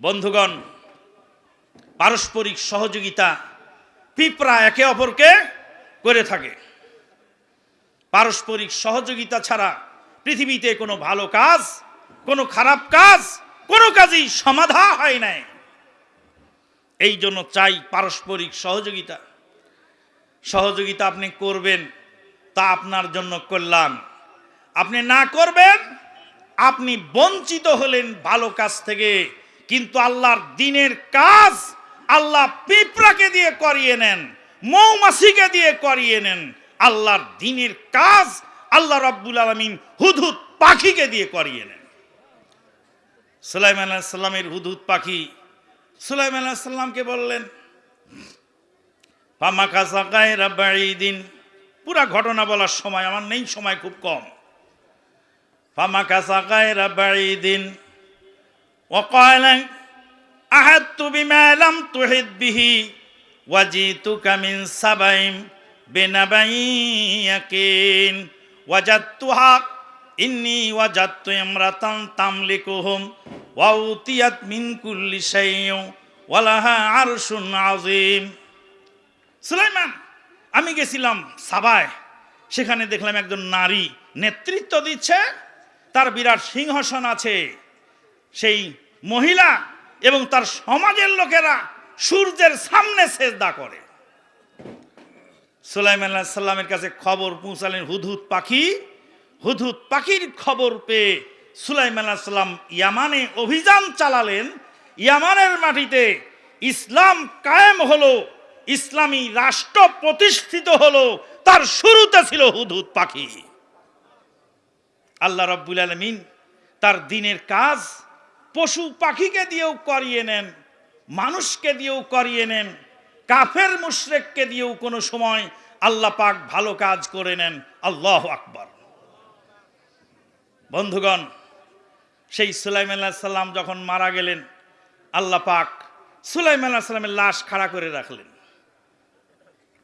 বন্ধুগণ, পারস্পরিক সহযোগিতা পিঁপড়া একে অপরকে করে থাকে। পারস্পরিক সহযোগিতা ছাড়া পৃথিবীতে কোনো ভালো কাজ, কোনো খারাপ কাজ, কোনো কাজই সমাধা হয় নাই। এই জন্য চাই পারস্পরিক সহযোগিতা। সহযোগিতা আপনি করবেন, তা আপনার জন্য কল্যাণ। আপনি না করবেন, আপনি বঞ্চিত হলেন ভালো কাজ থেকে। কিন্তু আল্লাহর দিনের কাজ আল্লাহ পিঁপড়াকে দিয়ে করিয়ে নেন, মৌমাছিকে দিয়ে করিয়ে নেন। আল্লাহর দিনের কাজ আল্লাহ রব্বুল আলমিন হুদহুদ পাখিকে দিয়ে করিয়ে নেন। সুলাইমান আলাইসাল্লামের হুদহুদ পাখি, সুলাইমান আলাইসাল্লামকে বললেন পামাকা সাকায় দিন পুরা ঘটনা বলার সময়, আমার নেই সময় খুব কম। ফামাকা সাকায় দিন وقال أحدت بما لم تحد به وجئتك من سبع بنبأ يقين وجدتها إني وجدت امرأة تملكهم وأوتيت من كل شيء ولها عرش عظيم সুলাইমান আমি গেছিলাম সাবায় সেখানে দেখলাম একজন নারী নেতৃত্ব দিচ্ছে তার বিরাট সিংহাসন আছে সেই মহিলা এবং তার সমাজের লোকেরা সূর্যের সামনে সেজদা করে। সুলাইমান আলাইহিস সাল্লামের কাছে খবর পৌঁছালেন হুদহুদ পাখি। হুদহুদ পাখির খবর পেয়ে সুলাইমান আলাইহিস সাল্লাম ইয়ামানে অভিযান চালালেন। ইয়ামানের মাটিতে ইসলাম কায়েম হলো, ইসলামী রাষ্ট্র প্রতিষ্ঠিত হলো, তার শুরুতে ছিল হুদহুদ পাখি। আল্লাহ রব্বুল আলমিন তার দিনের কাজ পশু পাখিকে দিয়েও করিয়ে নেন, মানুষকে দিয়েও করিয়ে নেন, কাফের মুশরেককে দিয়েও কোনো সময় আল্লাহ পাক ভালো কাজ করে নেন। আল্লাহ আকবর। বন্ধুগণ, সেই সুলাইম আল্লাহ সাল্লাম যখন মারা গেলেন, আল্লাহ পাক সুলাইম আল্লাহ সাল্লামের লাশ খাড়া করে রাখলেন।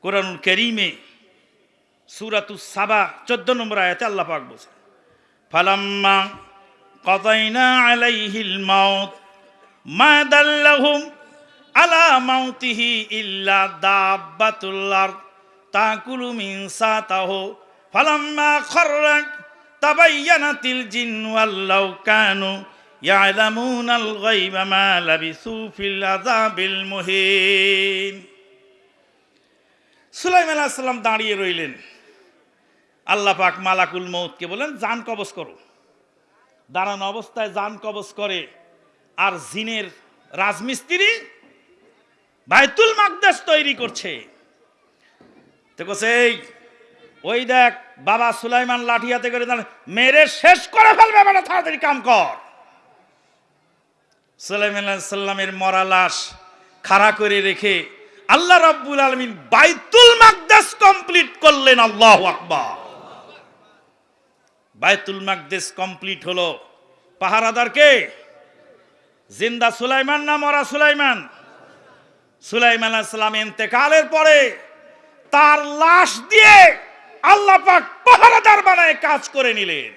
কোরআনুল করিমে সুরাতুস সাবা, চোদ্দ নম্বর আয়াতে আল্লাহ পাক বলছেন, ফালাম্মা قضينا عليه الموت ما دلهم على موته إلا دابة الأرض تأكل من ساته فلما خر تبينت الجن ولو كانوا يعلمون الغيب ما لبثوا في العذاب المهين সুলাইমান আলাইহিস সালাম দাঁড়িয়ে রইলেন আল্লাহ পাক মালাকুল মৌতকে বলেন জান কবজ করো দাঁড়ানো অবস্থায় যান কবজ করে। আর জিনের রাজমিস্ত্রি বাইতুল মাকদাস তৈরি করছে। ওই দেখ, বাবা সুলাইমান লাঠি হাতে করে মেরে শেষ করে ফেলবে মানে তাড়াতাড়ি কাম কর। সুলাইমান সাল্লামের মরা লাশ খাড়া করে রেখে আল্লাহ রাব্বুল আলমিন বাইতুল মাকদাস কমপ্লিট করলেন আল্লাহ আকবার। বাইতুল মাকদেস কমপ্লিট হলো। পাহারাদার কে? জিন্দা সুলাইমান না মরা সুলাইমান? সুলাইমান আসসালাম ইন্তেকালের পরে তার লাশ দিয়ে আল্লাহ পাক পাহারাদার বানায় কাজ করে নিলেন।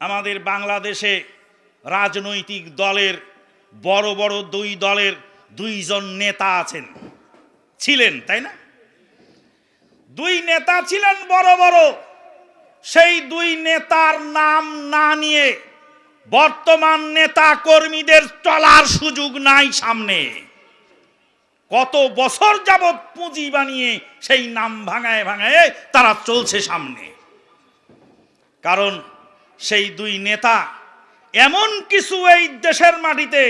আমাদের বাংলাদেশে রাজনৈতিক দলের, বড় বড় দুই দলের দুইজন নেতা আছেন। ছিলেন, তাই না? দুই নেতা ছিলেন বড় বড়। সেই দুই নেতার নাম না নিয়ে বর্তমান নেতা কর্মীদের চলার সুযোগ নাই সামনে। কত বছর যাবৎ পুঁজি বানিয়ে সেই নাম ভাঙায় ভাঙায় তারা চলছে সামনে। কারণ সেই দুই নেতা এমন কিছু এই দেশের মাটিতে,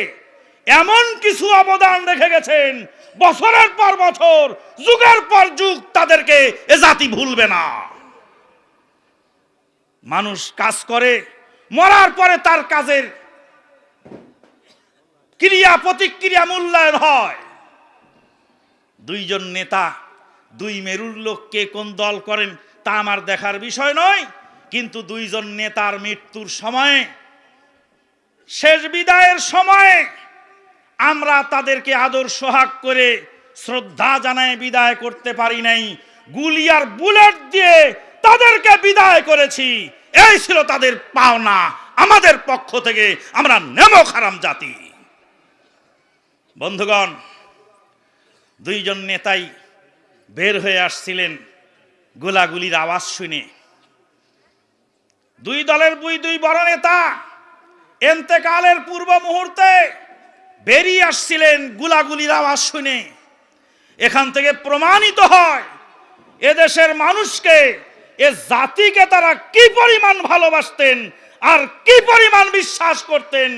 এমন কিছু অবদান রেখে গেছেন, বছরের পর বছর, যুগের পর যুগ তাদেরকে এ জাতি ভুলবে না। মানুষ কাজ করে, মরার পরে তার কাজের ক্রিয়া প্রতিক্রিয়া মূল্যায়ন হয়। দুইজন নেতা, দুই মেরুর লোককে কোন দল করেন তা আমার দেখার বিষয় নয়, কিন্তু দুইজন নেতার মৃত্যুর সময়ে, শেষ বিদায়ের সময়ে আমরা তাদেরকে আদর সোহাগ করে শ্রদ্ধা জানায় বিদায় করতে পারি নাই। গুলি আর বুলেট দিয়ে তাদেরকে বিদায় করেছি। এই ছিল তাদের পাওনা। আমাদের পক্ষ থেকে আমরা নেমো খারাম জাতি। বন্ধুগণ, দুইজন নেতাই বের হয়ে আসছিলেন গোলাগুলির আওয়াজ শুনে। দুই দলের দুই দুই বড় নেতা এন্তেকালের পূর্ব মুহূর্তে বেরিয়ে আসছিলেন গুলাগুলির আওয়াজ শুনে। এখান থেকে প্রমাণিত হয়, এদেশের মানুষকে এ জাতিকে তারা কি পরিমাণ ভালোবাসতেন? আর কি পরিমাণ বিশ্বাস করতেন?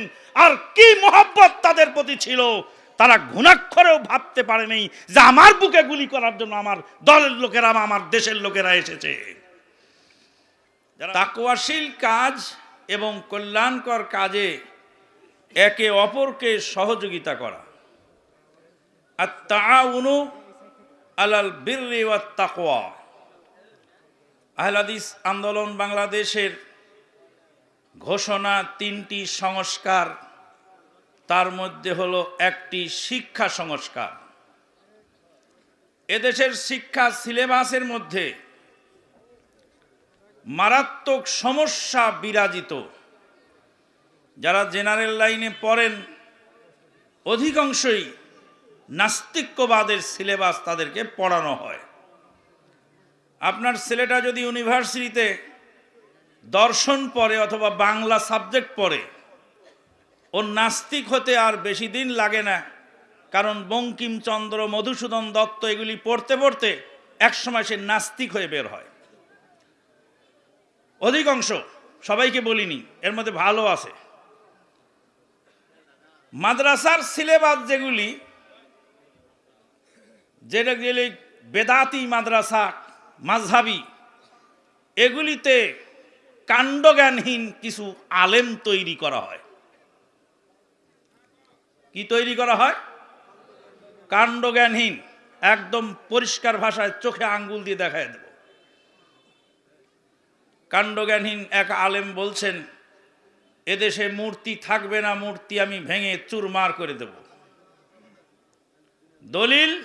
আর কি মোহাব্বত তাদের প্রতি ছিল? তারা ঘুণাক্ষরেও ভাবতে পারেনি যে আমার বুকে গুলি করার জন্য আমার দলের লোকেরা আমার দেশের লোকেরা এসেছে। তাকওয়াশীল কাজ এবং কল্যাণকর কাজে একে অপরকে সহযোগিতা করা। আর তা উনু আলাল বিররি ওয়াত তাকওয়া আহলাদিস আন্দোলন বাংলাদেশের ঘোষণা তিনটি সংস্কার, তার মধ্যে হলো একটি শিক্ষা সংস্কার। এদেশের শিক্ষা সিলেবাসের মধ্যে মারাত্মক সমস্যা বিরাজিত। যারা জেনারেল লাইনে পড়েন, অধিকাংশই নাস্তিক্যবাদের সিলেবাস তাদেরকে পড়ানো হয়। আপনার ছেলেটা যদি ইউনিভার্সিটিতে দর্শন পড়ে অথবা বাংলা সাবজেক্ট পড়ে, ও নাস্তিক হতে আর বেশি দিন লাগে না, কারণ বঙ্কিমচন্দ্র, মধুসূদন দত্ত এগুলি পড়তে পড়তে একসময় সে নাস্তিক হয়ে বের হয়। অধিকাংশ, সবাইকে বলিনি, এর মধ্যে ভালো আছে। মাদ্রাসার সিলেবাস যেগুলি, যেটা গেলে বেদাতি মাদ্রাসা মাঝহাবি, এগুলিতে কাণ্ডজ্ঞানহীন কিছু আলেম তৈরি করা হয়। কি তৈরি করা হয়? কাণ্ডজ্ঞানহীন, একদম পরিষ্কার ভাষায় চোখে আঙ্গুল দিয়ে দেখায় দেব। কাণ্ডজ্ঞানহীন এক আলেম বলছেন, এদেশে মূর্তি থাকবে না, মূর্তি আমি ভেঙে চুরমার করে দেব। দলিল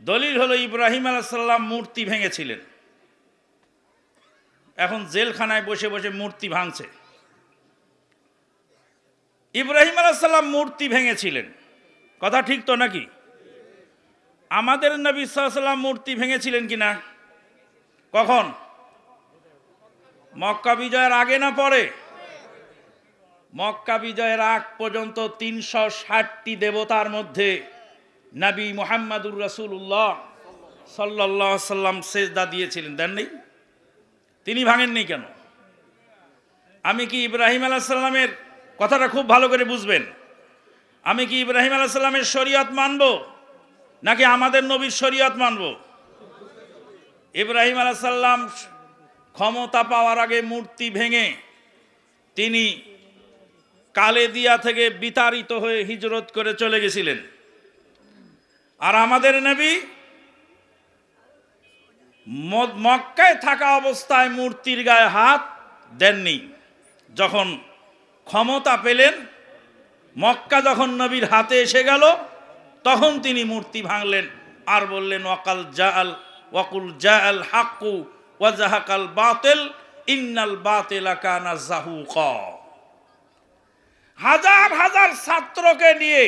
দলিল হলো ইব্রাহিম আলাইসাল্লাম মূর্তি ভেঙেছিলেন। এখন জেলখানায় বসে বসে মূর্তি ভাঙছে। ইব্রাহিম আলাইসাল্লাম মূর্তি ভেঙেছিলেন। কথা ঠিক তো নাকি? আমাদের নবী সাল্লাম মূর্তি ভেঙেছিলেন কিনা কখন? মক্কা বিজয়ের আগে না পরে? মক্কা বিজয়ের আগ পর্যন্ত তিনশো ষাটটি দেবতার মধ্যে নবী মোহাম্মদুর রসুল্লাহ সাল্লাহ সাল্লাম সেজদা দিয়েছিলেন। দেন নেই? তিনি ভাঙেননি কেন? আমি কি ইব্রাহিম আলাহ সাল্লামের কথাটা খুব ভালো করে বুঝবেন? আমি কি ইব্রাহিম আলাহ সাল্লামের শরীয়ত মানব, নাকি আমাদের নবীর শরীয়ত মানব? ইব্রাহিম আলাহ সাল্লাম ক্ষমতা পাওয়ার আগে মূর্তি ভেঙে তিনি কালেদিয়া থেকে বিতাড়িত হয়ে হিজরত করে চলে গেছিলেন। আর আমাদের নবী মক্কায় থাকা অবস্থায় মূর্তির গায়ে হাত দেননি। যখন ক্ষমতা পেলেন, মক্কা যখন নবীর হাতে এসে গেল, তখন তিনি মূর্তি ভাঙলেন আর বললেন, ওয়াকাল জাল ওয়াকুল জাআল হাক্কু ওয়াজাহাকাল বাতিল, ইন্নাল বাতিলা কানা জাহুকা। হাজার হাজার ছাত্রকে নিয়ে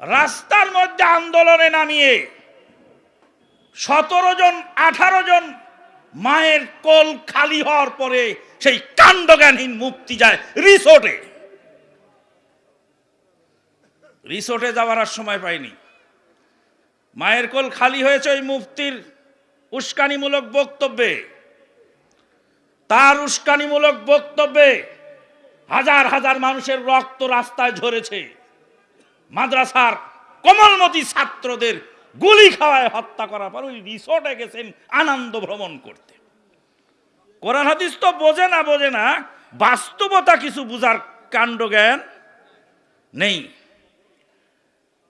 রাস্তার মধ্যে আন্দোলনে নামিয়ে সতেরো জন, আঠারো জন মায়ের কোল খালি হওয়ার পরে সেই কাণ্ডজ্ঞানহীন মুক্তি যায় রিসোর্টে। রিসোর্টে যাওয়ার আর সময় পাইনি। মায়ের কোল খালি হয়েছে ওই মুফতির উস্কানিমূলক বক্তব্যে। তার উস্কানিমূলক বক্তব্যে হাজার হাজার মানুষের রক্ত রাস্তায় ঝরেছে। মাদ্রাসার কমলমতি ছাত্রদের গুলি খাওয়ায় হত্যা করার পর ওই রিসোর্টে গেছেন আনন্দ ভ্রমণ করতে। কোরআন হাদিস তো বোঝে না বোঝে না। বাস্তবতা কিছু বুঝার কাণ্ড জ্ঞান নেই।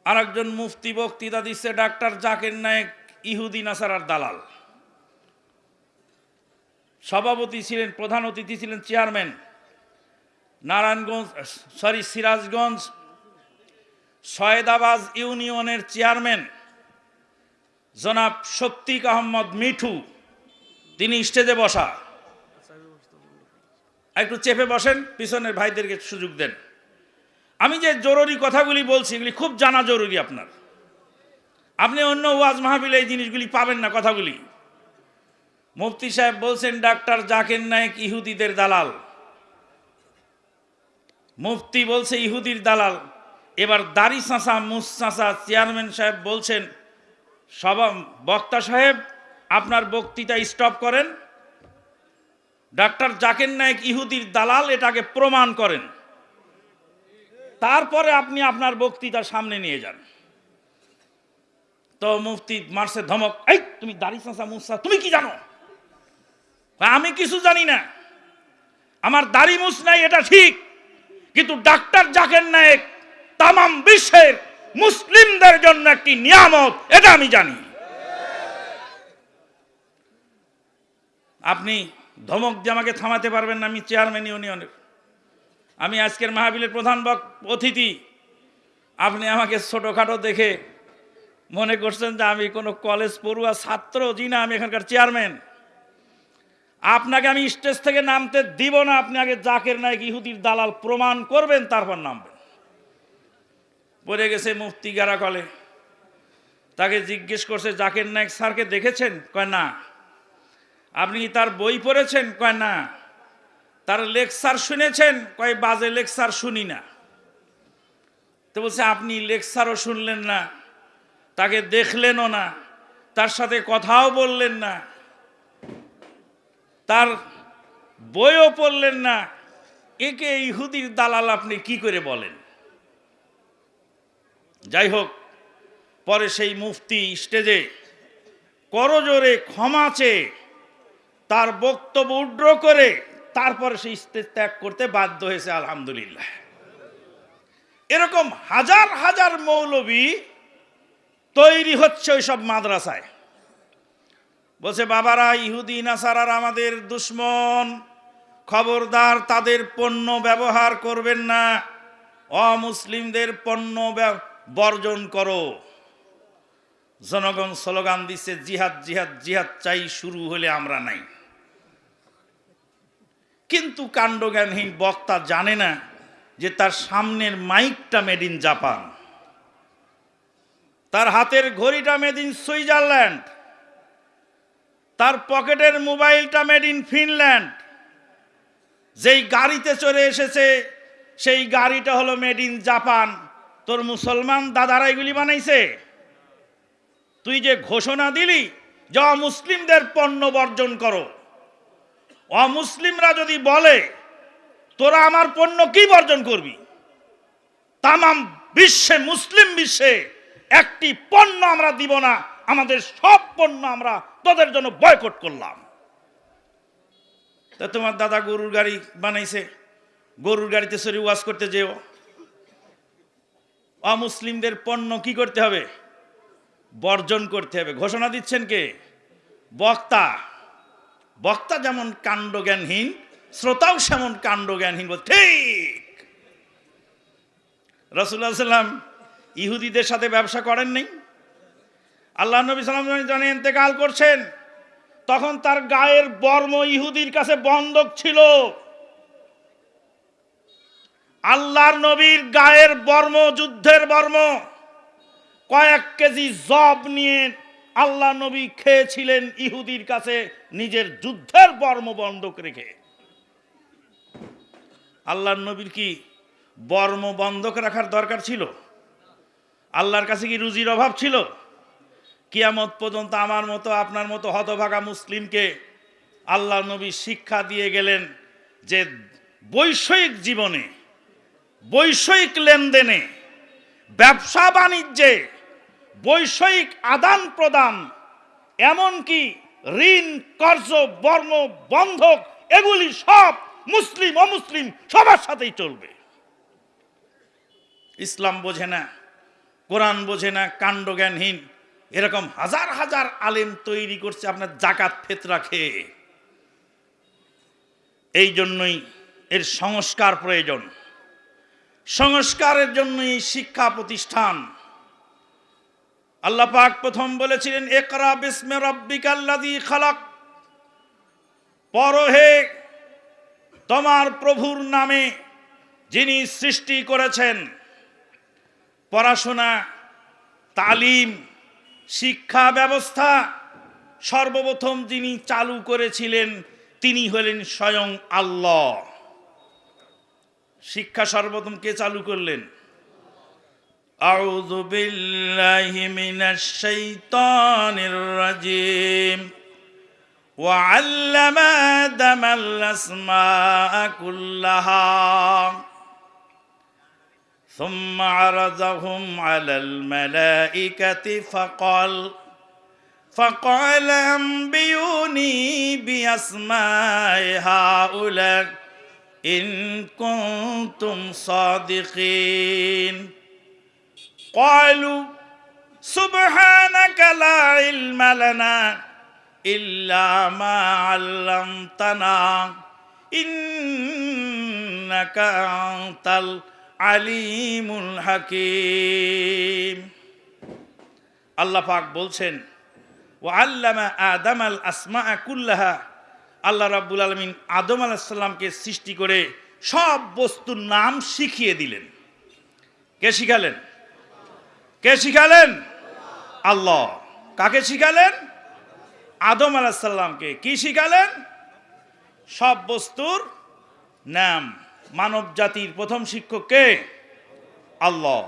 আরেকজন মুফতি বক্তৃতা দিচ্ছে, ডাক্তার জাকির নায়েক, ইহুদি নাসারার দালাল। সভাপতি ছিলেন, প্রধান অতিথি ছিলেন চেয়ারম্যান। নারায়ণগঞ্জ, সরি, সিরাজগঞ্জ সয়েদাবাজ ইউনিয়নের চেয়ারম্যান জনাব শফিক আহমদ মিঠু, তিনি স্টেজে বসা। একটু চেপে বসেন, পিছনের ভাইদেরকে সুযোগ দেন। আমি যে জরুরি কথাগুলি বলছি, এগুলি খুব জানা জরুরি আপনার। আপনি অন্য ওয়াজ মাহফিলে এই জিনিসগুলি পাবেন না কথাগুলি। মুফতি সাহেব বলছেন, ডাক্তার জাকির নায়েক ইহুদিদের দালাল। মুফতি বলছে, ইহুদির দালাল। এবার দাড়ি চাঁচা মুস চাঁচা চেয়ারম্যান সাহেব বলছেন, সভা, বক্তা সাহেব, আপনার বক্তৃতা স্টপ করেন। ডাক্তার জাকির নায়েক ইহুদির দালাল এটাকে প্রমাণ করেন। তারপরে আপনি আপনার বক্তৃতা সামনে নিয়ে যান। তো মুফতি মারছে ধমক, এই, তুমি দাড়ি চাঁচা মুসা তুমি কি জানো? আমি কিছু জানি না। আমার দাড়ি মুস নাই, এটা ঠিক। কিন্তু ডাক্তার জাকের নায়েক তামাম বিশ্বের মুসলিমদের জন্য একটি নিয়ামত, এটা আমি জানি। আপনি ধমক দিয়ে আমাকে থামাতে পারবেন না, আমি চেয়ারম্যান ইউনিয়নের। আমি আজকের মাহবিলের প্রধান বক অতিথি। আপনি আমাকে ছোটোখাটো দেখে মনে করছেন যে আমি কোনো কলেজ পড়ুয়া ছাত্র, জি না, আমি এখানকার চেয়ারম্যান। আপনাকে আমি স্টেজ থেকে নামতে দিব না, আপনি আগে জাকের নায়ক ইহুদির দালাল প্রমাণ করবেন, তারপর নামবেন। পড়ে গেছে মুফতি গারা কলে তাকে জিজ্ঞেস করছে, জাকের নায়ক স্যারকে দেখেছেন? কয়, না। আপনি কি তার বই পড়েছেন? কয়, না। তার লেকচার শুনেছেন? কয়, বাজে লেকচার শুনি না। তো বলছে, আপনি লেকচারও শুনলেন না, তাকে দেখলেনও না, তার সাথে কথাও বললেন না, তার বইও পড়লেন না। একে ইহুদির দালাল আপনি কি করে বলেন? যাই হোক, পরে সেই মুফতি স্টেজে করজোরে ক্ষমা চেয়ে তার বক্তব্য উড্র করে তারপরে সেই স্টেজ ত্যাগ করতে বাধ্য হয়েছে, আলহামদুলিল্লাহ। এরকম হাজার হাজার মৌলবী তৈরি হচ্ছে ওই সব মাদ্রাসায়। বলছে, বাবারা, ইহুদি, নাসারার আমাদের দুশ্মন। খবরদার, তাদের পণ্য ব্যবহার করবেন না। অমুসলিমদের পণ্য বর্জন করো। জনগণ স্লোগান দিচ্ছে জিহাদ জিহাদ জিহাদ চাই, শুরু হলে আমরা নাই। কিন্তু কাণ্ডজ্ঞানহীন বক্তা জানে না যে তার সামনের মাইকটা মেড ইন জাপান তার হাতের ঘড়িটা মেড ইন সুইজারল্যান্ড তার পকেটের মোবাইলটা মেড ইন ফিনল্যান্ড যেই গাড়িতে চলে এসেছে, সেই গাড়িটা হলো মেড ইন জাপান তোর মুসলমান দাদারা এগুলি বানাইছে? তুই যে ঘোষণা দিলি যে অমুসলিমদের পণ্য বর্জন করো। অমুসলিমরা যদি বলে, তোরা আমার পণ্য কি বর্জন করবি? তামাম বিশ্বে, মুসলিম বিশ্বে একটি পণ্য আমরা দিব না, আমাদের সব পণ্য আমরা তোদের জন্য বয়কট করলাম। তা তোমার দাদা গরুর গাড়ি বানাইছে, গরুর গাড়িতে সরি ওয়াশ করতে যেও। অমুসলিমদের পণ্য কি করতে হবে? বর্জন করতে হবে। ঘোষণা দিচ্ছেন কে? বক্তা। বক্তা যেমন কাণ্ডজ্ঞানহীন, শ্রোতাও সেমন কাণ্ডজ্ঞানহীন বল ঠিক! রসুল্লাহ সাল্লাম ইহুদিদের সাথে ব্যবসা করেন নাই। আল্লাহ নবী সাল্লাম যখন ইন্তেকাল করছেন, তখন তার গায়ের বর্ম ইহুদির কাছে বন্ধক ছিল। আল্লাহর নবীর গায়ের বর্ম, যুদ্ধের বর্ম, কয়েক কেজি জব নিয়ে আল্লাহ নবী খেয়েছিলেন ইহুদির কাছে নিজের যুদ্ধের বর্ম বন্ধক রেখে। আল্লাহর নবীর কি বর্ম বন্ধক রাখার দরকার ছিল? আল্লাহর কাছে কি রুজির অভাব ছিল? কিয়ামত পর্যন্ত আমার মতো, আপনার মতো হতভাগা মুসলিমকে আল্লাহ নবী শিক্ষা দিয়ে গেলেন যে বৈষয়িক জীবনে বৈষয়িক লেনদেনে, ব্যবসা বাণিজ্যে বৈষয়িক আদান প্রদান, এমনকি ঋণ, কর্জ বর্ম বন্ধক, এগুলি সব মুসলিম, অমুসলিম সবার সাথেই চলবে। ইসলাম বোঝে না, কোরআন বোঝে না, কাণ্ডজ্ঞানহীন, এরকম হাজার হাজার আলেম তৈরি করছে আপনার জাকাত ফেতরা খেয়ে। এই জন্যই এর সংস্কার প্রয়োজন। সংস্কারের জন্যই শিক্ষা প্রতিষ্ঠান। আল্লাহ পাক প্রথম বলেছিলেন একরা বিসমে রব্বিকাল্লাযী খালাক। পরহে তোমার প্রভুর নামে যিনি সৃষ্টি করেছেন, পড়াশোনা, তালিম, শিক্ষা ব্যবস্থা, সর্বপ্রথম যিনি চালু করেছিলেন, তিনি হলেন স্বয়ং আল্লাহ। শিক্ষা সর্বপ্রথম কে চালু করলেন أعوذ بالله من الشيطان الرجيم وعلم آدم الأسماء كلها ثم عرضهم على الملائكة فقال فقال أنبئوني بأسماء هؤلاء إن كنتم صادقين قالوا سبحانك لا علم لنا إلا ما علمتنا إنك أنت العليم الحكيم আল্লাহ পাক বলছেন ও আল্লামা আদম আল আসমা কুল্লাহা আল্লাহ রাব্বুল আলমিন আদম আলাহিসাল্লামকে সৃষ্টি করে সব বস্তুর নাম শিখিয়ে দিলেন। কে শিখালেন? কে শিখালেন? আল্লাহ। কাকে শিখালেন? আদম আলাহিসাল্লামকে কি শিখালেন? সব বস্তুর নাম। মানব জাতির প্রথম শিক্ষক কে? আল্লাহ।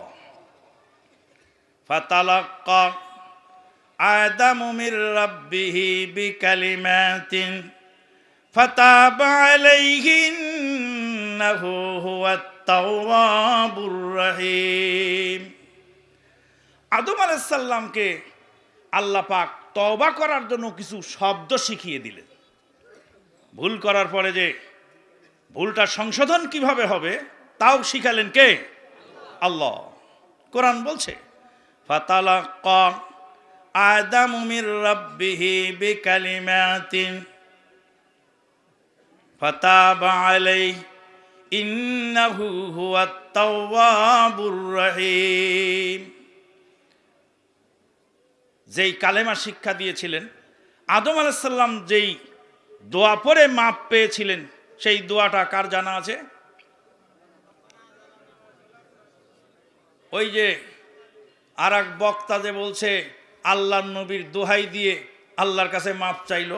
ফাতালাক্কা আদামু মির রাব্বিহি বিকালিমাতিন فتاب عليه إنه هو التواب الرحيم আদম আলাইসাল্লামকে আল্লাহ পাক তওবা করার জন্য কিছু শব্দ শিখিয়ে দিলেন ভুল করার পরে যে ভুলটা সংশোধন কিভাবে হবে তাও শিখালেন কে আল্লাহ কোরআন বলছে ফাতালাক্কা আদামু মির রাব্বিহি বিকালিমাতিন فتاب عليه إنه هو التواب الرحيم যেই কালেমা শিক্ষা দিয়েছিলেন আদম আলাইসাল্লাম যেই দোয়া পরে মাপ পেয়েছিলেন সেই দোয়াটা কার জানা আছে ওই যে আর এক বক্তা যে বলছে আল্লাহ নবীর দোহাই দিয়ে আল্লাহর কাছে মাপ চাইলো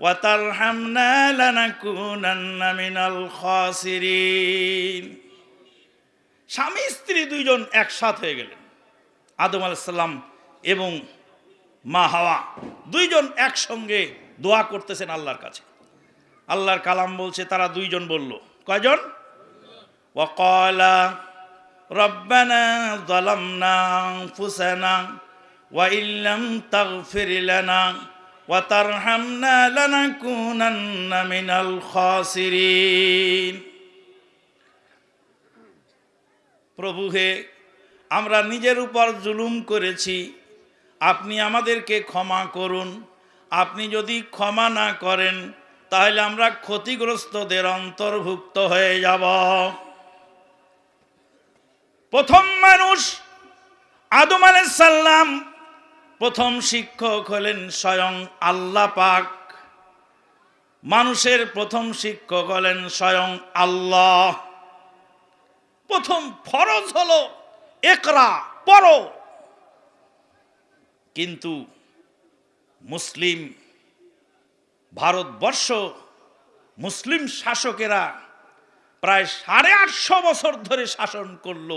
وترحمنا لنكونن من الخاسرين স্বামী স্ত্রী দুইজন একসাথ হয়ে গেলেন আদম আলাইসাল্লাম এবং মা হাওয়া দুইজন একসঙ্গে দোয়া করতেছেন আল্লাহর কাছে আল্লাহর কালাম বলছে তারা দুইজন বলল কয়জন ওয়াকালা রব্বানা ظلمنا أنفسنا وإن لم تغفر لنا وترحمنا لنكونن من الخاسرين প্রভু হে আমরা নিজের উপর জুলুম করেছি আপনি আমাদেরকে ক্ষমা করুন আপনি যদি ক্ষমা না করেন তাহলে আমরা ক্ষতিগ্রস্তদের অন্তর্ভুক্ত হয়ে যাব প্রথম মানুষ আদম আলাইসাল্লাম প্রথম শিক্ষক হলেন স্বয়ং আল্লাহ পাক। মানুষের প্রথম শিক্ষক হলেন স্বয়ং আল্লাহ। প্রথম ফরজ হলো একরা পড়ো। কিন্তু মুসলিম ভারতবর্ষ, মুসলিম শাসকেরা প্রায় সাড়ে আটশো বছর ধরে শাসন করল,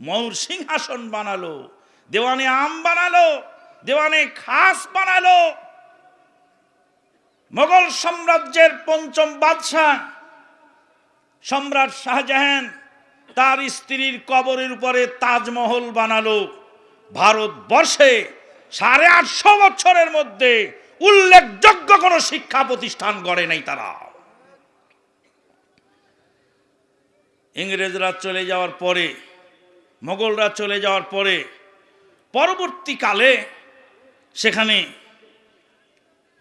ময়ূর সিংহাসন বানালো, দেওয়ানে আম বানালো দেওয়ানে খাস বানালো। মোগল সাম্রাজ্যের পঞ্চম বাদশাহ সম্রাট শাহজাহান তার স্ত্রীর কবরের উপরে তাজমহল বানালো। ভারতবর্ষে সাড়ে আটশো বছরের মধ্যে উল্লেখযোগ্য কোনো শিক্ষা প্রতিষ্ঠান গড়ে নাই তারা। ইংরেজরা চলে যাওয়ার পরে, মোগলরা চলে যাওয়ার পরে, পরবর্তীকালে সেখানে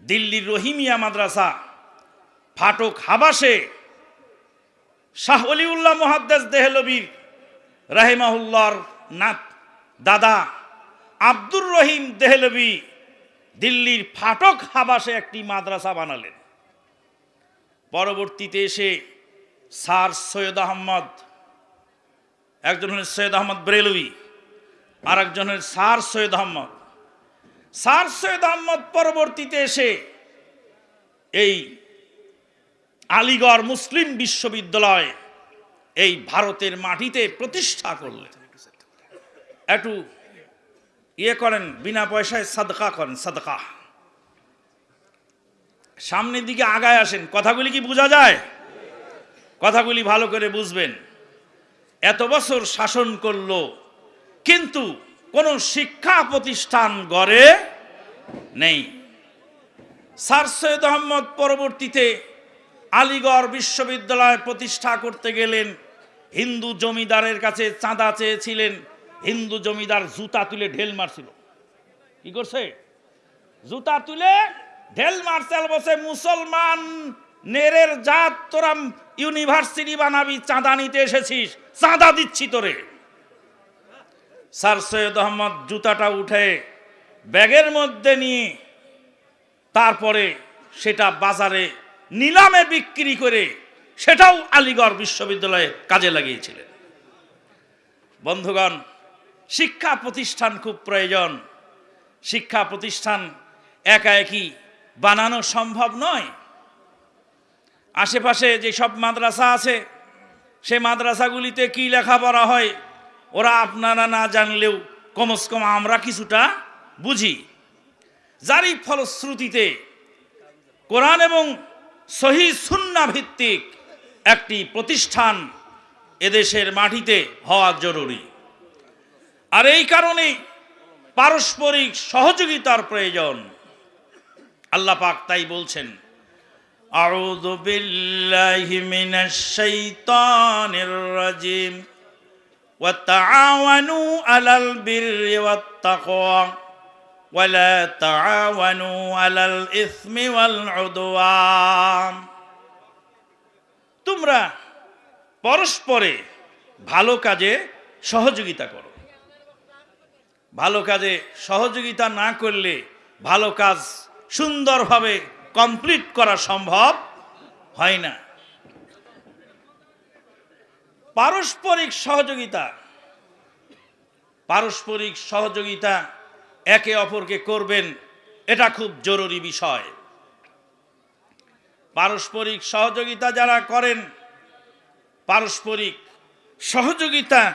দিল্লির রহিমিয়া মাদ্রাসা, ফাটক হাবাসে শাহ অলিউল্লাহ মহাদ্দেস দেহলবীর রাহেমাহুল্লার নাত দাদা আব্দুর রহিম দেহলবি দিল্লির ফাটক হাবাসে একটি মাদ্রাসা বানালেন। পরবর্তীতে এসে স্যার সৈয়দ আহমদ, একজন হলেন সৈয়দ আহমদ ব্রেলভি আর একজন হলেন স্যার সৈয়দ আহমদ। স্যার সৈয়দ আহমদ পরবর্তীতে এসে এই আলিগড় মুসলিম বিশ্ববিদ্যালয় এই ভারতের মাটিতে প্রতিষ্ঠা করলেন। একটু ইয়ে করেন, বিনা পয়সায় সাদকা করেন, সাদকা। সামনের দিকে আগায় আসেন। কথাগুলি কি বোঝা যায়? কথাগুলি ভালো করে বুঝবেন। এত বছর শাসন করল, কিন্তু কোনো শিক্ষা প্রতিষ্ঠান গড়ে নেই। স্যার সৈয়দ আহমদ পরবর্তীতে আলিগড় বিশ্ববিদ্যালয় প্রতিষ্ঠা করতে গেলেন। হিন্দু জমিদারের কাছে চাঁদা চেয়েছিলেন। হিন্দু জমিদার জুতা তুলে ঢেল মারছিল। কি করছে? জুতা তুলে ঢেল মার্শাল বসে মুসলমান নেরের জাত তোরা ইউনিভার্সিটি বানাবি, চাঁদা নিতে এসেছিস, চাঁদা দিচ্ছি তোরে। স্যার সৈয়দ আহমদ জুতাটা উঠে ব্যাগের মধ্যে নিয়ে তারপরে সেটা বাজারে নিলামে বিক্রি করে সেটাও আলিগড় বিশ্ববিদ্যালয়ে কাজে লাগিয়েছিলেন। বন্ধুগণ, শিক্ষা প্রতিষ্ঠান খুব প্রয়োজন। শিক্ষা প্রতিষ্ঠান একা একই বানানো সম্ভব নয়। আশেপাশে যে সব মাদ্রাসা আছে, সে মাদ্রাসাগুলিতে কি লেখাপড়া হয় ওরা আপনারা না জানলেও কমস কম আমরা কিছুটা বুঝি। যারই ফলশ্রুতিতে কোরআন এবং সহি সুন্না ভিত্তিক একটি প্রতিষ্ঠান এদেশের মাটিতে হওয়া জরুরি। আর এই কারণে পারস্পরিক সহযোগিতার প্রয়োজন। আল্লাহ পাক তাই বলছেন, আউযু বিল্লাহি মিনাশ শাইতানির রাজিম। ওয়া তাআওয়ানু আলাল বিররি ওয়াত তাকওয়া ولا تعاونوا على الإثم والعدوان তোমরা পরস্পরে ভালো কাজে সহযোগিতা করো ভালো কাজে সহযোগিতা না করলে ভালো কাজ সুন্দরভাবে কমপ্লিট করা সম্ভব হয় না পারস্পরিক সহযোগিতা। পারস্পরিক সহযোগিতা একে অপরকে করবেন, এটা খুব জরুরি বিষয়। পারস্পরিক সহযোগিতা যারা করেন, পারস্পরিক সহযোগিতা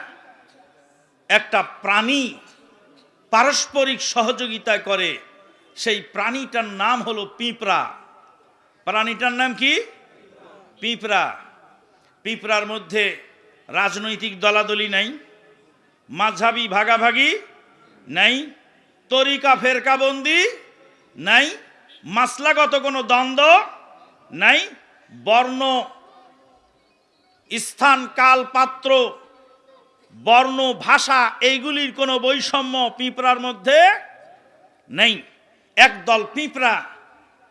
একটা প্রাণী পারস্পরিক সহযোগিতা করে, সেই প্রাণীটার নাম হলো পিঁপড়া। প্রাণীটার নাম কি? পিঁপড়া। পিঁপড়ার মধ্যে রাজনৈতিক দলাদলি নাই, মাঝাবি ভাগাভাগি নাই, তরিকা ফেরকাবন্দি নাই, মাসলাগত কোনো দ্বন্দ্ব নাই, বর্ণ স্থান কাল পাত্র বর্ণ, ভাষা এইগুলির কোনো বৈষম্য পিঁপড়ার মধ্যে নেই। একদল পিঁপড়া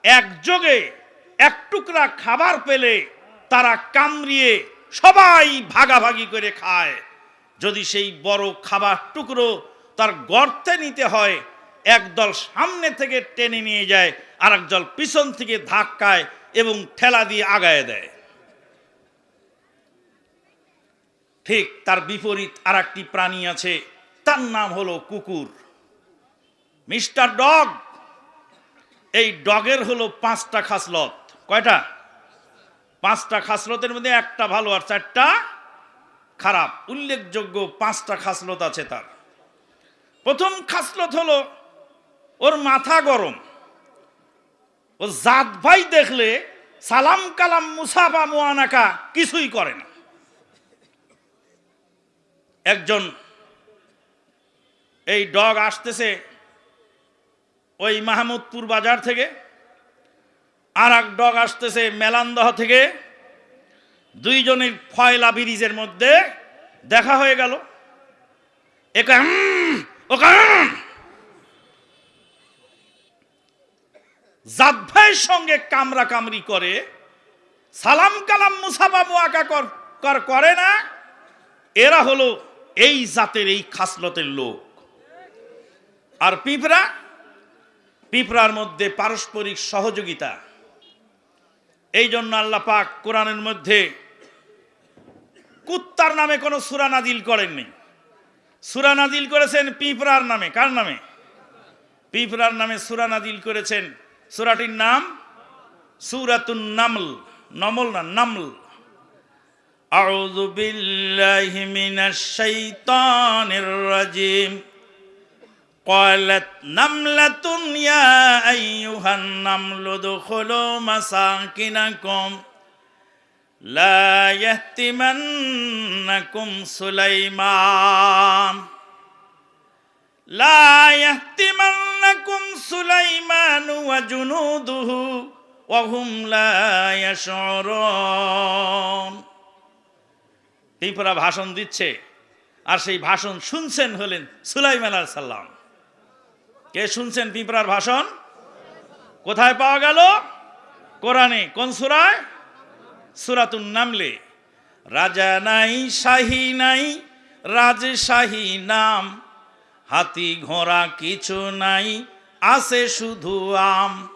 একযোগে এক টুকরা খাবার পেলে তারা কামড়িয়ে সবাই ভাগাভাগি করে খায়। যদি সেই বড় খাবার টুকরো তার গর্তে নিতে হয় একদল সামনে থেকে টেনে নিয়ে যায় আর একদল পিছন থেকে ধাক্কায় এবং ঠেলা দিয়ে আগায় দেয়। ঠিক তার বিপরীত আর একটি প্রাণী আছে, তার নাম হলো কুকুর। মিস্টার ডগ, এই ডগের হলো পাঁচটা খাসলত। কয়টা? পাঁচটা খাসলতের মধ্যে একটা ভালো আর চারটা খারাপ। উল্লেখযোগ্য পাঁচটা খাসলত আছে তার। প্রথম খাসলত হলো, ওর মাথা গরম। ও জাত ভাই দেখলে সালাম কালাম মুসাফা মুয়ানাকা কিছুই করে না। একজন এই ডগ আসতেছে ওই মাহমুদপুর বাজার থেকে। আর এক ডগ আসতেছে মেলান্দহ থেকে। দুইজনের ফয়লা ব্রিজের মধ্যে দেখা হয়ে গেল। একে "উম, ওখানে সঙ্গে কামরা কামরি করে সালাম কালাম মুসাফা মুয়াকা কর করে না। এরা হলো এই জাতের এই খাসলতের লোক। আর পিঁপড়া? পিঁপড়ার মধ্যে পারস্পরিক সহযোগিতা। এই জন্য আল্লাহ পাক কোরআনের মধ্যে কুত্তার নামে কোনো সুরা নাজিল করেননি সুরা নাজিল করেছেন পিঁপড়ার নামে কার নামে পিঁপড়ার নামে সুরা নাজিল করেছেন সুরাটির নাম সুরাতুন নামল নমল না নামল أعوذ بالله من الشيطان الرجيم قالت نملة يا أيها النمل ادخلوا مساكنكم لا يهتمنكم سليمان لا يهتمنكم سليمان وجنوده وهم لا يشعرون পিঁপড়া ভাষণ দিচ্ছে আর সেই ভাষণ শুনছেন হলেন সুলাইমান আলাইহিস সাল্লাম কে শুনছেন পিঁপড়ার ভাষণ? কোথায় পাওয়া গেল? কোরআনে, কোন সুরায়? সুরাতুন নামলে। রাজা নাই, শাহী নাই, রাজশাহী নাম। হাতি ঘোড়া কিছু নাই, আছে শুধু আম।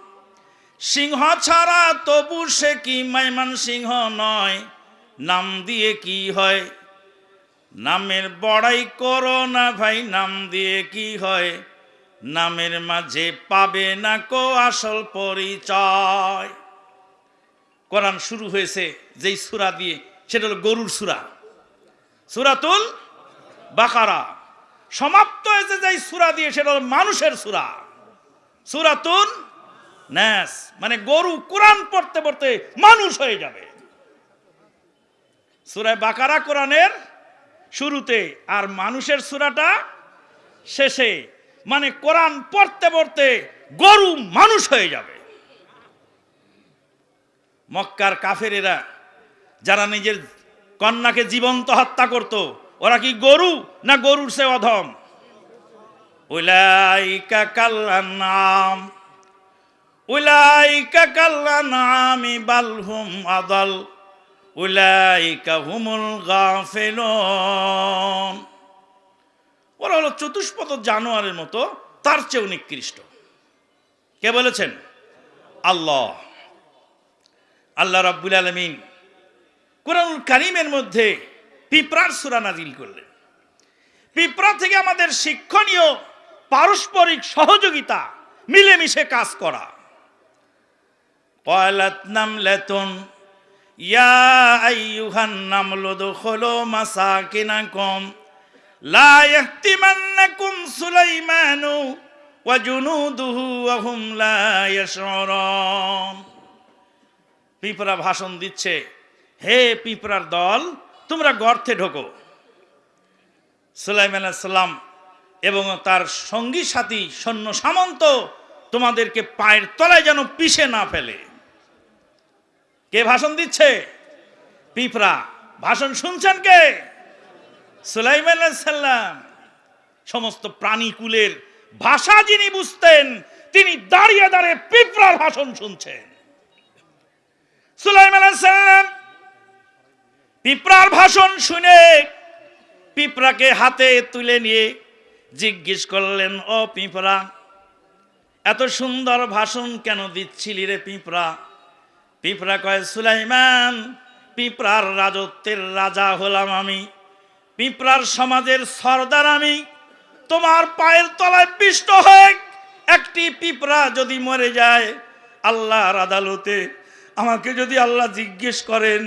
সিংহ ছাড়া তবু সে কি মাইমান সিংহ নয়? নাম দিয়ে কি হয়? নামের বড়াই করো না ভাই, নাম দিয়ে কি হয়? নামের মাঝে পাবে না কো আসল পরিচয়। কোরআন শুরু হয়েছে যেই সুরা দিয়ে, সেটা হলো গরুর সুরা। সুরাতুল বাকারা। সমাপ্ত হয়েছে যেই সুরা দিয়ে, সেটা হলো মানুষের সুরা। সুরাতুল ন্যাস মানে গরু কোরআন পড়তে পড়তে মানুষ হয়ে যাবে। সুরায় বাকারা কোরআনের শুরুতে, আর মানুষের সুরাটা শেষে মানে কোরআন পড়তে পড়তে গরু মানুষ হয়ে যাবে। মক্কার কাফেরেরা যারা নিজের কন্যাকে জীবন্ত হত্যা করত, ওরা কি গরু না গরুর সে অধম? উলাইকা কাল্লানাম উলাইকা কাল্লানামি বালহুম আদাল, উলাইকা হুমুল গাফিলুন। ওরা হলো চতুষ্পদ জানোয়ারের মতো, তার চেয়েও নিকৃষ্ট। কে বলেছেন? আল্লাহ। আল্লাহ রাব্বুল আলমিন কোরআনুল কারিমের মধ্যে পিঁপড়ার সুরা নাজিল করলেন। পিঁপড়া থেকে আমাদের শিক্ষণীয় পারস্পরিক সহযোগিতা, মিলেমিশে কাজ করা। পয়লাত লেতন ইয়া মাসা কম লা ভাষণ দিচ্ছে, হে পিঁপড়ার দল, তোমরা গর্তে ঢোকো। সুলাইম সালাম এবং তার সঙ্গী সাথী সৈন্য সামন্ত তোমাদেরকে পায়ের তলায় যেন পিষে না ফেলে। কে ভাষণ দিচ্ছে? পিঁপড়া। ভাষণ শুনছেন কে? সুলাইমান সমস্ত প্রাণীকুলের ভাষা যিনি বুঝতেন, তিনি দাঁড়িয়ে দাঁড়িয়ে পিঁপড়ার ভাষণ শুনছেন। সুলাইমান পিঁপড়ার ভাষণ শুনে পিঁপড়াকে হাতে তুলে নিয়ে জিজ্ঞেস করলেন, ও পিঁপড়া, এত সুন্দর ভাষণ কেন দিচ্ছিলি রে পিঁপড়া? পিঁপড়া কয়, সুলাইমান, পিঁপড়ার রাজত্বের রাজা হলাম আমি। পিঁপড়ার সমাজের সর্দার আমি। তোমার পায়ের তলায় পিষ্ট হয়ে একটি পিঁপড়া যদি মরে যায়, আল্লাহর আদালতে আমাকে যদি আল্লাহ জিজ্ঞেস করেন,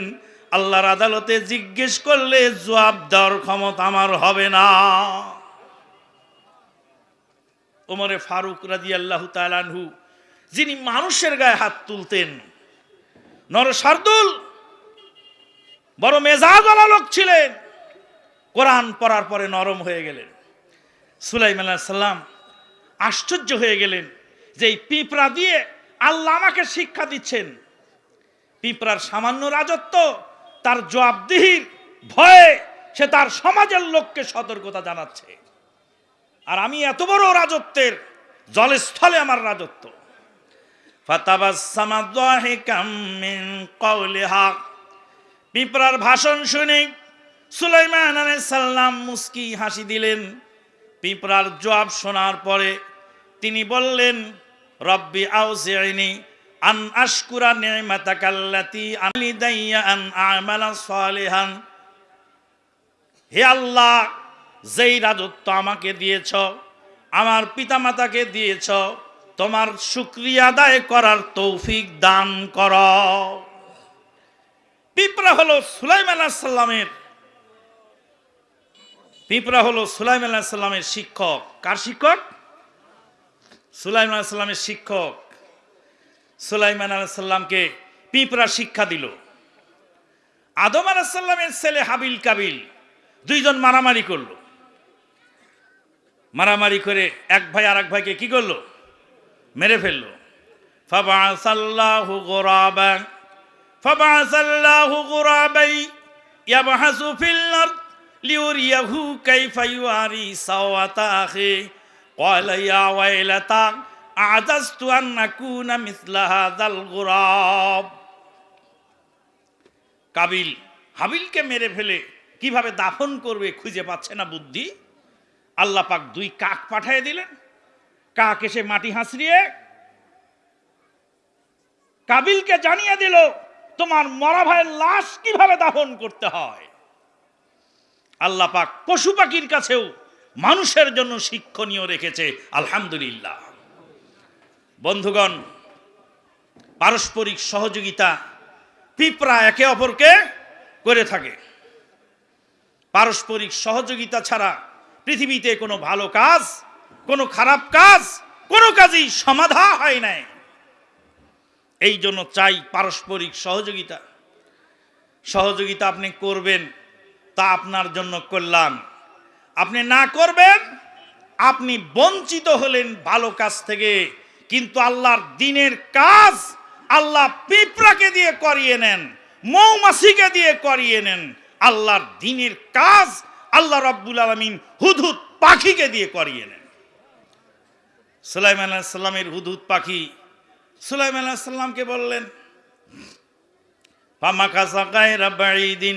আল্লাহর আদালতে জিজ্ঞেস করলে জবাব দেওয়ার ক্ষমতা আমার হবে না। ওমরে ফারুক রাজি আল্লাহ তালানহু যিনি মানুষের গায়ে হাত তুলতেন নর শার্দুল বড় মেজাজওয়ালা লোক ছিলেন। কোরআন পড়ার পরে নরম হয়ে গেলেন। সুলাইমান সাল্লাম আশ্চর্য হয়ে গেলেন যে এই পিঁপড়া দিয়ে আল্লাহ আমাকে শিক্ষা দিচ্ছেন। পিঁপড়ার সামান্য রাজত্ব, তার জবাবদিহির ভয়ে সে তার সমাজের লোককে সতর্কতা জানাচ্ছে। আর আমি এত বড় রাজত্বের জলস্থলে আমার রাজত্ব। পিঁপড়ার ভাষণ শুনে সুলাইমান আলাইহিস সালাম মুস্কি হাসি দিলেন। পিঁপড়ার জবাব শোনার পরে তিনি বললেন, রব্বি আউজিনি আন আশকুরা নি'মাতাকাল্লাতি আলি দাইয়া আন আমালা সালিহান। হে আল্লাহ, যেই রাজত্ব আমাকে দিয়েছ, আমার পিতামাতাকে দিয়েছ, তোমার শুক্রিয়া আদায় করার তৌফিক দান কর। পিঁপড়া হলো সুলাইম আলাহিসাল্লামের পিঁপড়া হলো সুলাইম আলাহিসাল্লামের শিক্ষক। কার শিক্ষক? সুলাইম আলাহিসাল্লামের শিক্ষক। সুলাইমান আলাহিসাল্লামকে পিঁপড়া শিক্ষা দিল। আদম আলাহিসাল্লামের ছেলে হাবিল কাবিল দুইজন মারামারি করল। মারামারি করে এক ভাই আর এক ভাইকে কি করল? মেরে ফেলল। ফাবাসাল্লাহু গুরাবা ফাবাসাল্লাহু গুরাবাই লিউরিয়াহু কাইফা ইউয়ারি সাওয়াতা আখি ক্বালা ইয়া ওয়াইলাতা, আজাজতু আন আকুনা মিসলা হাযাল গুরাব। কাবিল, হাবিলকে মেরে ফেলে কীভাবে দাফন করবে খুঁজে পাচ্ছে না বুদ্ধি? আল্লাহ পাক দুই কাক পাঠিয়ে দিলেন। কাক এসে মাটি হাসড়িয়ে কাবিলকে জানিয়ে দিল, তোমার মরা ভাইয়ের লাশ কীভাবে দাফন করতে হয়? আল্লাহ পাক পশু পাখির কাছেও মানুষের জন্য শিক্ষণীয় রেখেছে, আলহামদুলিল্লাহ। বন্ধুগণ, পারস্পরিক সহযোগিতা পিঁপড়া একে অপরকে করে থাকে। পারস্পরিক সহযোগিতা ছাড়া পৃথিবীতে কোনো ভালো কাজ, কোনো খারাপ কাজ, কোনো কাজই সমাধা হয় নাই। এই জন্য চাই পারস্পরিক সহযোগিতা। সহযোগিতা আপনি করবেন তা আপনার জন্য কল্যাণ আপনি না করবেন, আপনি বঞ্চিত হলেন ভালো কাজ থেকে। কিন্তু আল্লাহর দিনের কাজ আল্লাহ পিঁপড়াকে দিয়ে করিয়ে নেন, মৌমাছিকে দিয়ে করিয়ে নেন। আল্লাহর দিনের কাজ আল্লাহ রব্বুল আলমিন হুদহুদ পাখিকে দিয়ে করিয়ে নেন। সুলাইমান আলাইসাল্লামের হুদহুদ পাখি, সুলাইমান আলাইসাল্লামকে বললেন পামা কাসা গায়রা বাড়িদিন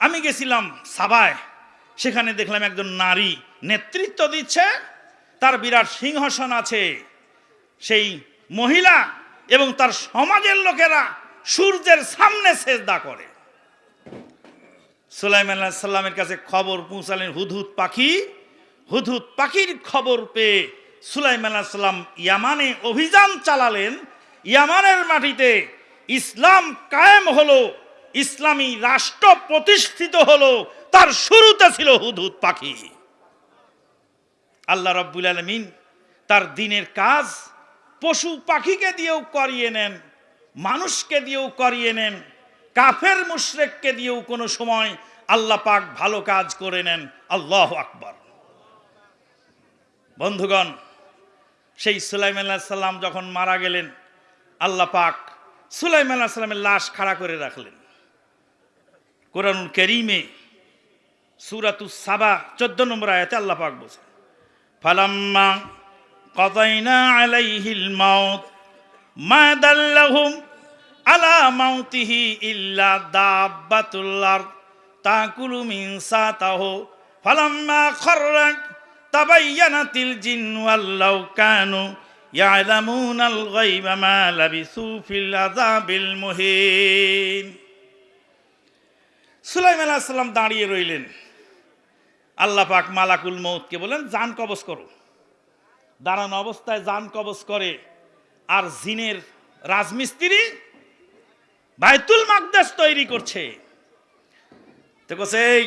আমি গেছিলাম সাবায় সেখানে দেখলাম একজন নারী নেতৃত্ব দিচ্ছে। তার বিরাট সিংহাসন আছে। সেই মহিলা এবং তার সমাজের লোকেরা সূর্যের সামনে সেজদা করে। সুলাইমান আলাইহিস সাল্লামের কাছে খবর পৌঁছালেন হুদহুদ পাখি। হুদহুদ পাখির খবর পেয়ে সুলাইমান আলাইহিস সাল্লাম ইয়ামানে অভিযান চালালেন। ইয়ামানের মাটিতে ইসলাম কায়েম হলো। ইসলামী রাষ্ট্র প্রতিষ্ঠিত হলো, তার শুরুতে ছিল হুদহুদ পাখি। আল্লাহ রব্বুল আলমিন তার দিনের কাজ পশু পাখিকে দিয়েও করিয়ে নেন, মানুষকে দিয়েও করিয়ে নেন, কাফের মুশরেককে দিয়েও কোনো সময় আল্লাহ পাক ভালো কাজ করে নেন। আল্লাহ আকবর। বন্ধুগণ, সেই সুলাইম আল্লাহ সাল্লাম যখন মারা গেলেন, আল্লাহ পাক সুলাইম আল্লাহ সাল্লামের লাশ খাড়া করে রাখলেন। কোরআনুল করিমে সুরাতু সাবা, চোদ্দ নম্বর আয়াতে আল্লাহ পাক বলছেন, ফালাম্মা কতাইনা আলাইহিল মাউত, মা দাল্লাহুম আলা মাউতিহি ইল্লা দাব্বাতুল আরদ, তাকুলু মিন সাতাহু, ফালাম্মা খাররা তাবায়্যানাতিল জিন ওয়াল্লাউ কানু ইয়ালামুনাল গায়বা মা লাবিসু ফিল আযাবিল মুহিন। সুলাইমান আলাইহিস সালাম দাঁড়িয়ে রইলেন। আল্লাহ পাক মালাকুল মৌতকে বলেন জান কবজ করো। দাঁড়ানো অবস্থায় যান কবজ করে আর জিনের রাজমিস্ত্রি বাইতুল মাকদাস তৈরি করছে। এই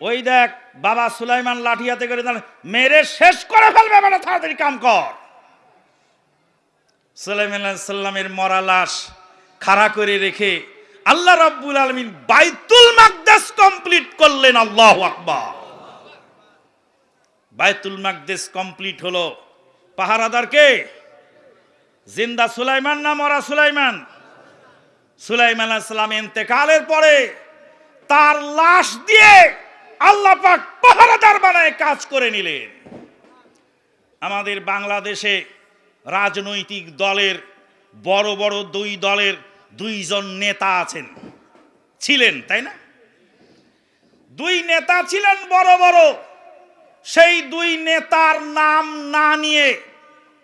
ওই দেখ বাবা সুলাইমান লাঠি হাতে করে দাঁড়ায়, মেরে শেষ করে ফেলবে মানে তাড়াতাড়ি কাম কর। সুলাইমান সাল্লামের মরা লাশ খাড়া করে রেখে আল্লাহ রাব্বুল আলামিন বাইতুল মাকদাস কমপ্লিট করলেন, আল্লাহু আকবার। বাইতুল মাকদাস কমপ্লিট হলো পাহারাদার কে? জিন্দা সুলাইমান না মরা সুলাইমান? সুলাইমান আলাইহিস সালাম ইন্তেকালের পরে তার লাশ দিয়ে আল্লাহ পাক পাহারাদার বানায় কাজ করে নিলেন। আমাদের বাংলাদেশে রাজনৈতিক দলের, বড় বড় দুই দলের দুইজন নেতা আছেন। ছিলেন, তাই না? দুই নেতা ছিলেন বড় বড়। সেই দুই নেতার নাম না নিয়ে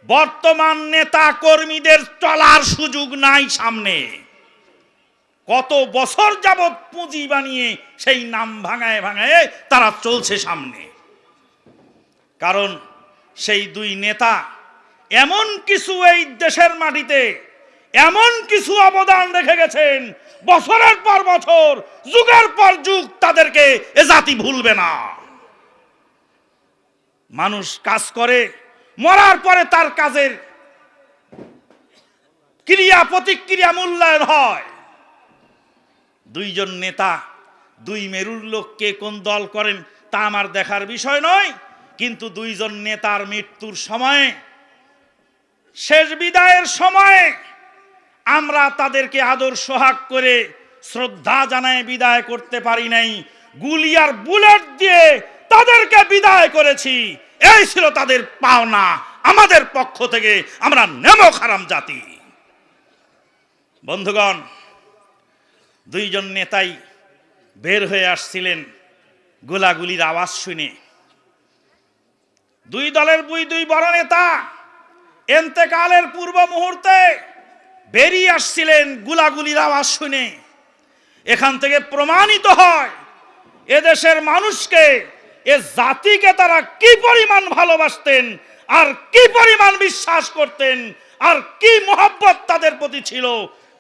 বর্তমান নেতা কর্মীদের চলার সুযোগ নাই সামনে। কত বছর যাবৎ পুঁজি বানিয়ে সেই নাম ভাঙায় ভাঙায় তারা চলছে সামনে। কারণ সেই দুই নেতা এমন কিছু এই দেশের মাটিতে এমন কিছু অবদান রেখে গেছেন, বছরের পর বছর, যুগের পর যুগ তাদেরকে এ জাতি ভুলবে না। মানুষ কাজ করে, মরার পরে তার কাজের ক্রিয়া, প্রতিক্রিয়া মূল্যায়ন হয়। দুইজন নেতা, দুই মেরুর লোককে কোন দল করেন তা আমার দেখার বিষয় নয়, কিন্তু দুইজন নেতার মৃত্যুর সময়ে, শেষ বিদায়ের সময়ে আমরা তাদেরকে আদর সোহাগ করে শ্রদ্ধা জানায় বিদায় করতে পারি নাই। গুলি আর বুলেট দিয়ে তাদেরকে বিদায় করেছি। এই ছিল তাদের পাওনা। আমাদের পক্ষ থেকে আমরা নেমো খারাম জাতি। বন্ধুগণ, দুইজন নেতাই বের হয়ে আসছিলেন গোলাগুলির আওয়াজ শুনে। দুই দলের দুই দুই বড় নেতা, এন্তেকালের পূর্ব মুহূর্তে বেরিয়ে আসছিলেন গুলাগুলির আওয়াজ শুনে। এখান থেকে প্রমাণিত হয়, এদেশের মানুষকে, এ জাতিকে তারা কি পরিমাণ ভালোবাসতেন, আর কি পরিমাণ বিশ্বাস করতেন, আর কি মোহাব্বত তাদের প্রতি ছিল,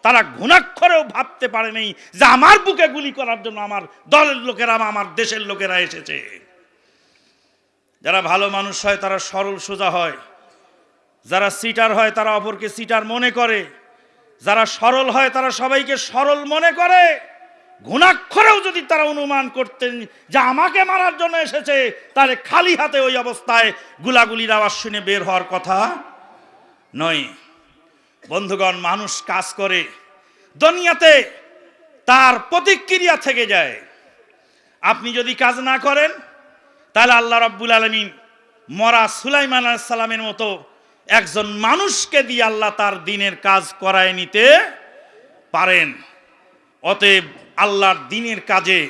তারা ঘুণাক্ষরেও ভাবতে পারেনি যে আমার বুকে গুলি করার জন্য আমার দলের লোকেরা আমার দেশের লোকেরা এসেছে। যারা ভালো মানুষ হয়, তারা সরল সোজা হয়। যারা সিটার হয়, তারা অপরকে সিটার মনে করে। যারা সরল হয়, তারা সবাইকে সরল মনে করে। ঘুণাক্ষরেও যদি তারা অনুমান করতেন যে আমাকে মারার জন্য এসেছে, তাহলে খালি হাতে ওই অবস্থায় গুলাগুলির আওয়াজ শুনে বের হওয়ার কথা নয়। বন্ধুগণ, মানুষ কাজ করে, দুনিয়াতে তার প্রতিক্রিয়া থেকে যায়। আপনি যদি কাজ না করেন, তাহলে আল্লাহ রাব্বুল আলমিন মরা সুলাইমান সালামের মতো একজন মানুষকে দিয়ে আল্লাহ তার দিনের কাজ করায় নিতে পারেন। অতএব আল্লাহর দিনের কাজে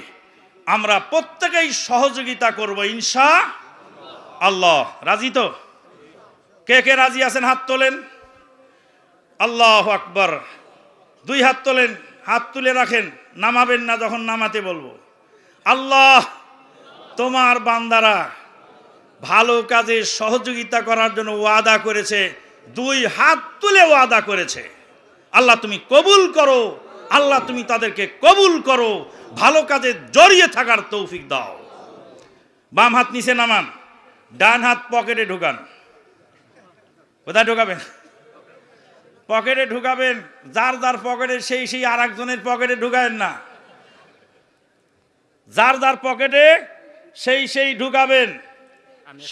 আমরা প্রত্যেকেই সহযোগিতা করব ইনশা আল্লাহ। রাজি তো? কে কে রাজি আছেন? হাত তোলেন। আল্লাহ আকবর। দুই হাত তোলেন, হাত তুলে রাখেন, নামাবেন না যখন নামাতে বলব। আল্লাহ, তোমার বান্দারা ভালো কাজে সহযোগিতা করার জন্য ওয়াদা করেছে, দুই হাত তুলে ওয়াদা করেছে। আল্লাহ তুমি কবুল করো, আল্লাহ তুমি তাদেরকে কবুল করো, ভালো কাজে জড়িয়ে থাকার তৌফিক দাও। বাম হাত নিচে নামান, ডান হাত পকেটে ঢুকান। কোথায় ঢুকাবেন? পকেটে ঢুকাবেন, যার যার পকেটে, সেই সেই আর একজনের পকেটে ঢুকাবেন না। যার যার পকেটে, সেই সেই ঢুকাবেন।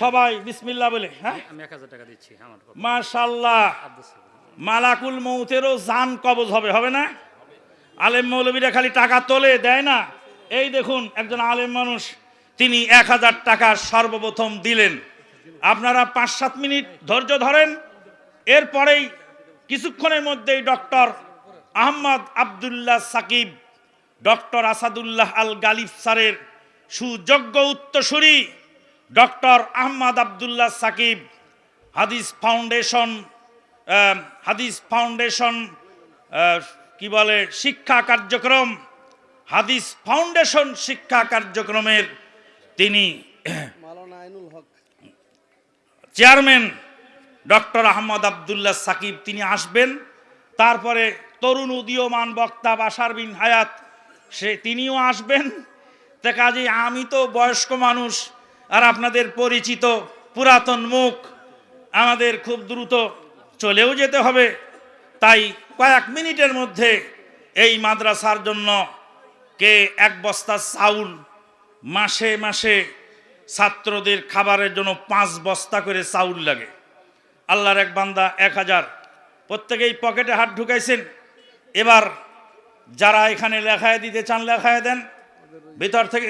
সবাই বিসমিল্লাহ বলে হ্যাঁ? আমি এক হাজার টাকা দিচ্ছি মাশাল্লাহ মালাকুল মৌতেরও জান কবজ হবে হবে না? আলেম মৌলবীরা খালি টাকা তোলে দেয় না? এই দেখুন একজন আলেম মানুষ তিনি এক হাজার টাকা সর্বপ্রথম দিলেন। আপনারা পাঁচ সাত মিনিট ধৈর্য ধরেন। এরপরেই কিছুক্ষণের মধ্যেই ডক্টর আহমদ আবদুল্লাহ সাকিব ডক্টর আসাদুল্লাহ আল গালিফ স্যারের সুযোগ্য উত্তরসূরি ডক্টর আহমদ আবদুল্লাহ সাকিব হাদিস ফাউন্ডেশন হাদিস ফাউন্ডেশন কি বলে শিক্ষা কার্যক্রম হাদিস ফাউন্ডেশন শিক্ষা কার্যক্রমের তিনি চেয়ারম্যান ডক্টর আহমদ আবদুল্লাহ সাকিব তিনি আসবেন। তারপরে তরুণ উদীয়মান বক্তা বাসার বিন হায়াত সে তিনিও আসবেন। তা কাজে আমি তো বয়স্ক মানুষ আর আপনাদের পরিচিত পুরাতন মুখ আমাদের খুব দ্রুত চলেও যেতে হবে। তাই কয়েক মিনিটের মধ্যে এই মাদ্রাসার জন্য কে এক বস্তা চাউল মাসে মাসে ছাত্রদের খাবারের জন্য পাঁচ বস্তা করে চাউল লাগে। আল্লাহর এক বান্দা এক হাজার। প্রত্যেকেই পকেটে হাত ঢুকাইছেন। এবার যারা এখানে লেখায় দিতে চান, লেখায় দেন। ভিতর থেকে